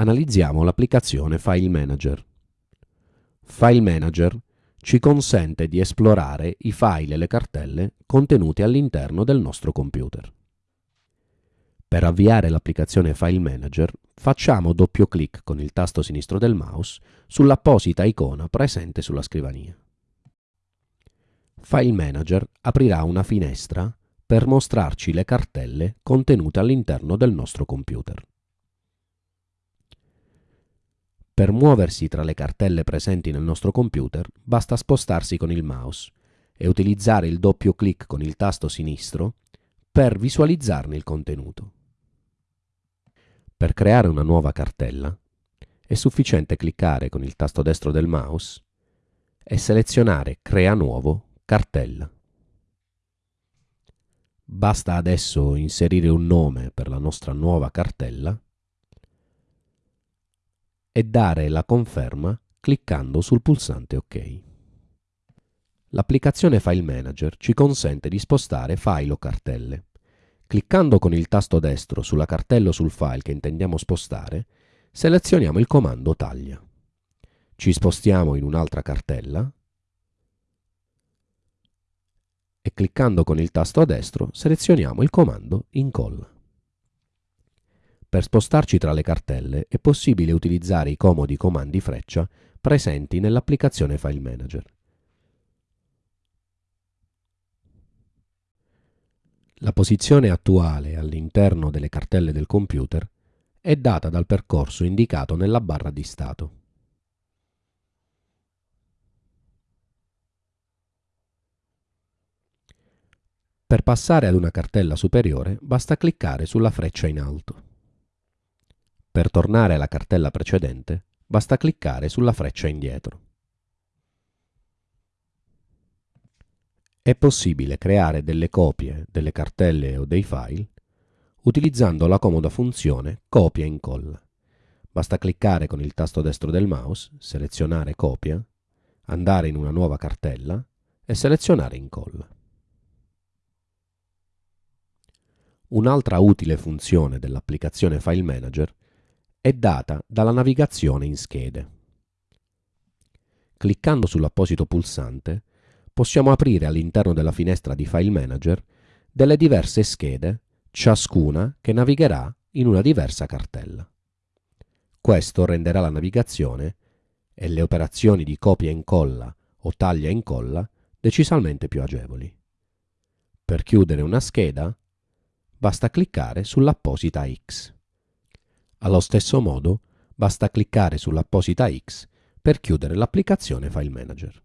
Analizziamo l'applicazione File Manager. File Manager ci consente di esplorare i file e le cartelle contenuti all'interno del nostro computer. Per avviare l'applicazione File Manager facciamo doppio clic con il tasto sinistro del mouse sull'apposita icona presente sulla scrivania. File Manager aprirà una finestra per mostrarci le cartelle contenute all'interno del nostro computer. Per muoversi tra le cartelle presenti nel nostro computer basta spostarsi con il mouse e utilizzare il doppio clic con il tasto sinistro per visualizzarne il contenuto. Per creare una nuova cartella è sufficiente cliccare con il tasto destro del mouse e selezionare Crea nuovo cartella. Basta adesso inserire un nome per la nostra nuova cartella e dare la conferma cliccando sul pulsante OK. L'applicazione File Manager ci consente di spostare file o cartelle. Cliccando con il tasto destro sulla cartella o sul file che intendiamo spostare, selezioniamo il comando Taglia. Ci spostiamo in un'altra cartella e cliccando con il tasto destro selezioniamo il comando Incolla. Per spostarci tra le cartelle è possibile utilizzare i comodi comandi freccia presenti nell'applicazione File Manager. La posizione attuale all'interno delle cartelle del computer è data dal percorso indicato nella barra di stato. Per passare ad una cartella superiore basta cliccare sulla freccia in alto. Per tornare alla cartella precedente basta cliccare sulla freccia indietro. È possibile creare delle copie delle cartelle o dei file utilizzando la comoda funzione copia e incolla. Basta cliccare con il tasto destro del mouse, selezionare copia, andare in una nuova cartella e selezionare incolla. Un'altra utile funzione dell'applicazione File Manager è data dalla navigazione in schede. Cliccando sull'apposito pulsante possiamo aprire all'interno della finestra di File Manager delle diverse schede, ciascuna che navigherà in una diversa cartella. Questo renderà la navigazione e le operazioni di copia e incolla o taglia e incolla decisamente più agevoli. Per chiudere una scheda basta cliccare sull'apposita X. Allo stesso modo, basta cliccare sull'apposita X per chiudere l'applicazione File Manager.